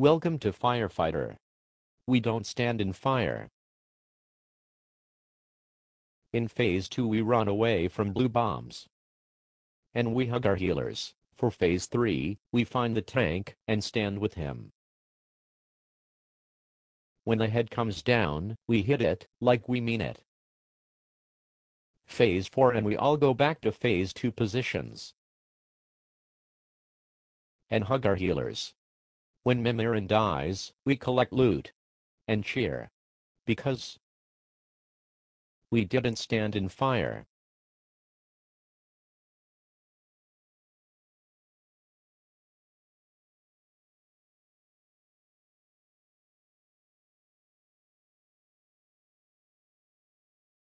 Welcome to Firefighter. We don't stand in fire. In Phase 2 we run away from blue bombs. And we hug our healers. For Phase 3, we find the tank and stand with him. When the head comes down, we hit it, like we mean it. Phase 4 and we all go back to Phase 2 positions. And hug our healers. When Mimiron dies, we collect loot. And cheer. Because we didn't stand in fire.